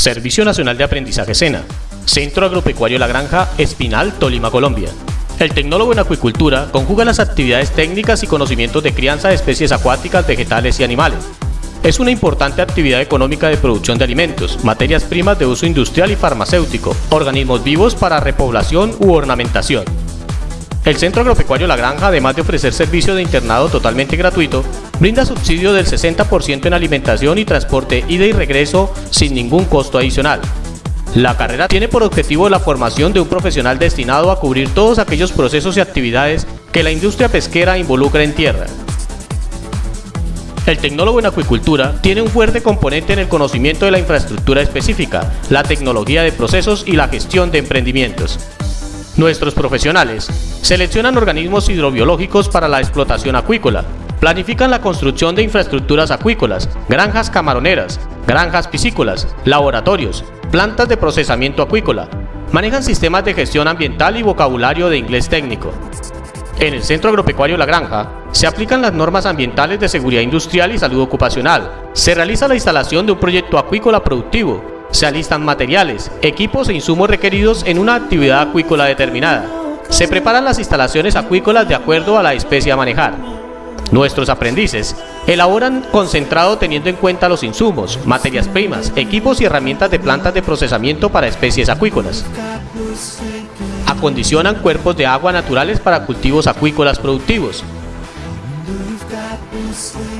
Servicio Nacional de Aprendizaje SENA, Centro Agropecuario La Granja, Espinal, Tolima, Colombia. El tecnólogo en acuicultura conjuga las actividades técnicas y conocimientos de crianza de especies acuáticas, vegetales y animales. Es una importante actividad económica de producción de alimentos, materias primas de uso industrial y farmacéutico, organismos vivos para repoblación u ornamentación. El Centro Agropecuario La Granja, además de ofrecer servicio de internado totalmente gratuito, brinda subsidio del 60% en alimentación y transporte ida y regreso sin ningún costo adicional. La carrera tiene por objetivo la formación de un profesional destinado a cubrir todos aquellos procesos y actividades que la industria pesquera involucra en tierra. El tecnólogo en acuicultura tiene un fuerte componente en el conocimiento de la infraestructura específica, la tecnología de procesos y la gestión de emprendimientos. Nuestros profesionales seleccionan organismos hidrobiológicos para la explotación acuícola, planifican la construcción de infraestructuras acuícolas, granjas camaroneras, granjas piscícolas, laboratorios, plantas de procesamiento acuícola, manejan sistemas de gestión ambiental y vocabulario de inglés técnico. En el Centro Agropecuario La Granja se aplican las normas ambientales de seguridad industrial y salud ocupacional, se realiza la instalación de un proyecto acuícola productivo, se alistan materiales, equipos e insumos requeridos en una actividad acuícola determinada. Se preparan las instalaciones acuícolas de acuerdo a la especie a manejar. Nuestros aprendices elaboran concentrado teniendo en cuenta los insumos, materias primas, equipos y herramientas de plantas de procesamiento para especies acuícolas. Acondicionan cuerpos de agua naturales para cultivos acuícolas productivos.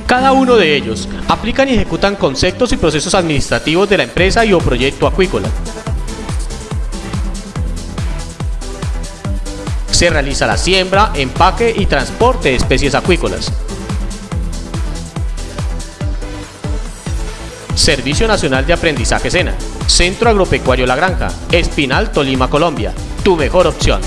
Cada uno de ellos aplican y ejecutan conceptos y procesos administrativos de la empresa y o proyecto acuícola. Se realiza la siembra, empaque y transporte de especies acuícolas. Servicio Nacional de Aprendizaje SENA, Centro Agropecuario La Granja, Espinal, Tolima, Colombia. Tu mejor opción.